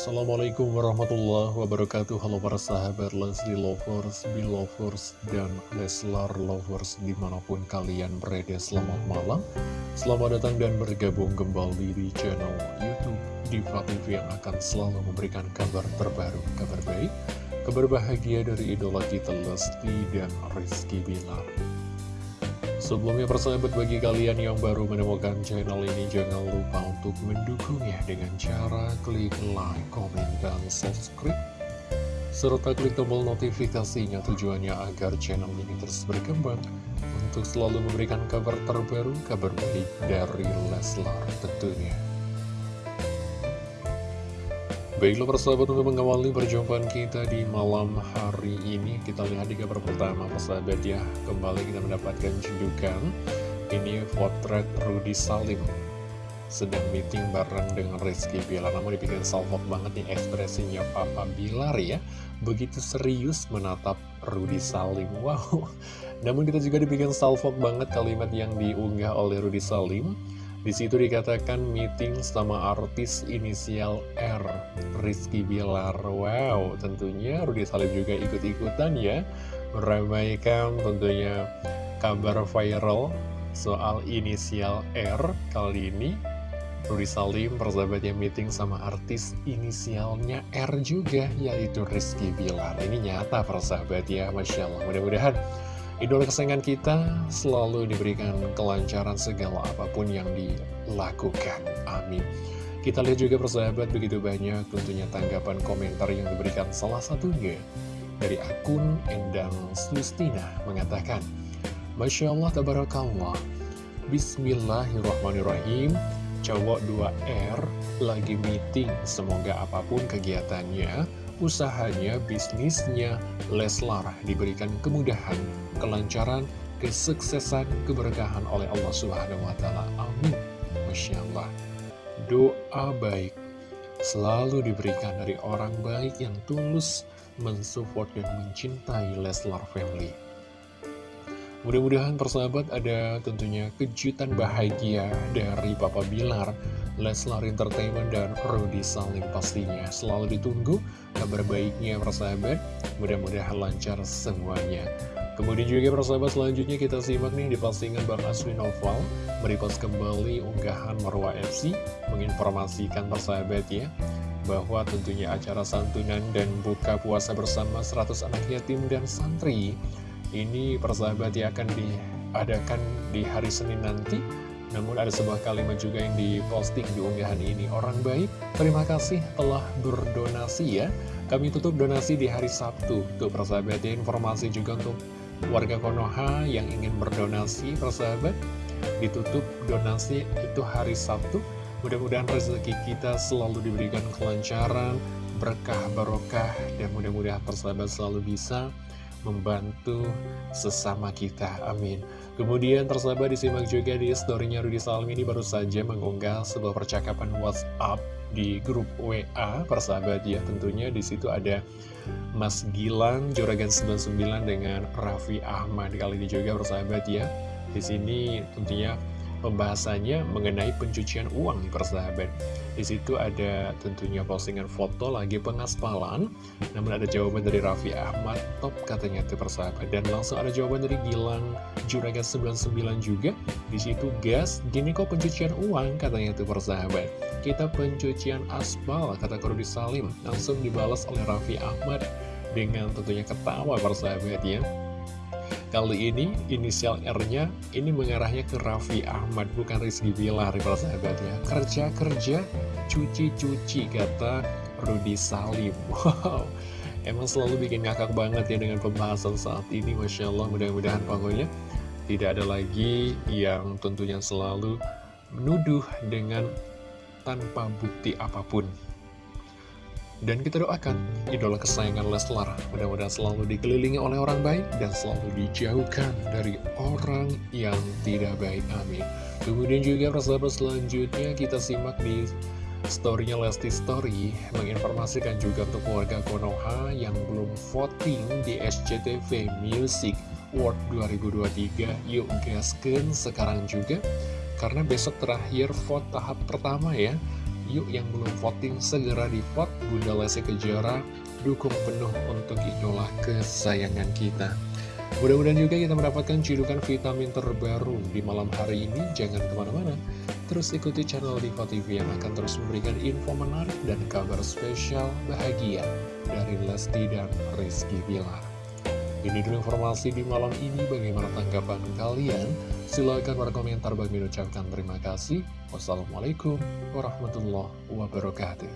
Assalamualaikum warahmatullahi wabarakatuh. Halo para sahabat Leslie Lovers, Belovers, dan Leslar Lovers di mana pun kalian berada selamat malam. Selamat datang dan bergabung kembali di channel Youtube Diva TV yang akan selalu memberikan kabar terbaru, kabar baik Kabar bahagia dari idola kita Lesti dan Rizky Bilar Sebelumnya persahabat bagi kalian yang baru menemukan channel ini Jangan lupa untuk mendukungnya dengan cara klik like, komen, dan subscribe Serta klik tombol notifikasinya. Tujuannya agar channel ini terus berkembang Untuk selalu memberikan kabar terbaru, kabar baik dari Leslar tentunya Baiklah persahabat untuk mengawali perjumpaan kita di malam hari ini Kita lihat di kabar pertama persahabat ya. Kembali kita mendapatkan jundukan Ini potret Rudy Salim. Sedang meeting bareng dengan Rizky Bilar. Namun dibikin salvok banget nih ekspresinya Papa Bilar ya. Begitu serius menatap Rudy Salim. Wow. Namun kita juga dibikin salvok banget kalimat yang diunggah oleh Rudy Salim di situ dikatakan meeting sama artis inisial R, Rizky Bilar. Wow, tentunya Rudy Salim juga ikut-ikutan ya, meramaikan tentunya kabar viral soal inisial R kali ini. Rudy Salim persahabat yang meeting sama artis inisialnya R juga, yaitu Rizky Bilar. Ini nyata persahabat ya, Masya Allah. Mudah-mudahan Idola kesayangan kita selalu diberikan kelancaran segala apa pun yang dilakukan. Amin. Kita lihat juga persahabat begitu banyak tentunya tanggapan komentar yang diberikan salah satunya dari akun Endang Sustina mengatakan Masya Allah Tabarakallah Bismillahirrahmanirrahim Cowok 2R lagi meeting Semoga apa pun kegiatannya usahanya, bisnisnya, Leslar diberikan kemudahan, kelancaran, kesuksesan, keberkahan oleh Allah Subhanahu wa Ta'ala. Amin. Masya Allah. Doa baik selalu diberikan dari orang baik yang tulus mensupport dan mencintai Leslar Family. Mudah-mudahan persahabat ada tentunya kejutan bahagia dari Papa Bilar, Leslar Entertainment, dan Rudy Salim pastinya. Selalu ditunggu kabar baiknya persahabat, mudah-mudahan lancar semuanya. Kemudian juga persahabat selanjutnya kita simak nih di postingan Bang Aswi Noval Merepost kembali unggahan Marwa FC Menginformasikan persahabat ya Bahwa tentunya acara santunan dan buka puasa bersama 100 anak yatim dan santri ini persahabat ya akan diadakan di hari Senin nanti Namun ada sebuah kalimat juga yang diposting di unggahan ini. Orang baik, terima kasih telah berdonasi ya. Kami tutup donasi di hari Sabtu. Tuh persahabat ya informasi juga untuk warga Konoha yang ingin berdonasi persahabat Ditutup donasi itu hari Sabtu. Mudah-mudahan rezeki kita selalu diberikan kelancaran Berkah barokah Dan mudah-mudahan persahabat selalu bisa membantu sesama kita, amin. Kemudian tersabar disimak juga di storynya Rudy Salim ini baru saja mengunggah sebuah percakapan WhatsApp di grup WA persahabat ya tentunya di situ ada Mas Gilang Juragan 99 dengan Raffi Ahmad. Kali ini juga persahabat ya di sini tentunya pembahasannya mengenai pencucian uang persahabat. Di situ ada tentunya postingan foto lagi pengaspalan, namun ada jawaban dari Raffi Ahmad, top katanya itu persahabat. Dan langsung ada jawaban dari Gilang Juragan 99 juga. Di situ gas, gini kok pencucian uang katanya itu persahabat. Kita pencucian aspal kata Kurdi Salim, langsung dibalas oleh Raffi Ahmad dengan tentunya ketawa persahabat ya. Kali ini inisial R-nya ini mengarahnya ke Raffi Ahmad bukan Rizky Bilar para sahabatnya. Kerja-kerja, cuci-cuci kata Rudy Salim. Wow, emang selalu bikin ngakak banget ya dengan pembahasan saat ini. Masya Allah mudah-mudahan pokoknya tidak ada lagi yang tentunya selalu menuduh dengan tanpa bukti apa pun. Dan kita doakan idola kesayangan Leslar mudah-mudahan selalu dikelilingi oleh orang baik dan selalu dijauhkan dari orang yang tidak baik. Amin. Kemudian juga persahabat selanjutnya kita simak di storynya Lesti Story menginformasikan juga untuk warga Konoha yang belum voting di SCTV Music World 2023. Yuk gasken sekarang juga karena besok terakhir vote tahap pertama ya Yuk yang belum voting segera di vote Bunda Lesti Kejora dukung penuh untuk idola kesayangan kita. Mudah-mudahan juga kita mendapatkan cidukan vitamin terbaru di malam hari ini. Jangan ke mana-mana, terus ikuti channel Diva TV yang akan terus memberikan info menarik dan kabar spesial bahagia dari Lesti dan Rizky Bilar. Ini dulu informasi di malam ini, bagaimana tanggapan kalian? Silahkan berkomentar bagi mengucapkan terima kasih. Wassalamualaikum warahmatullahi wabarakatuh.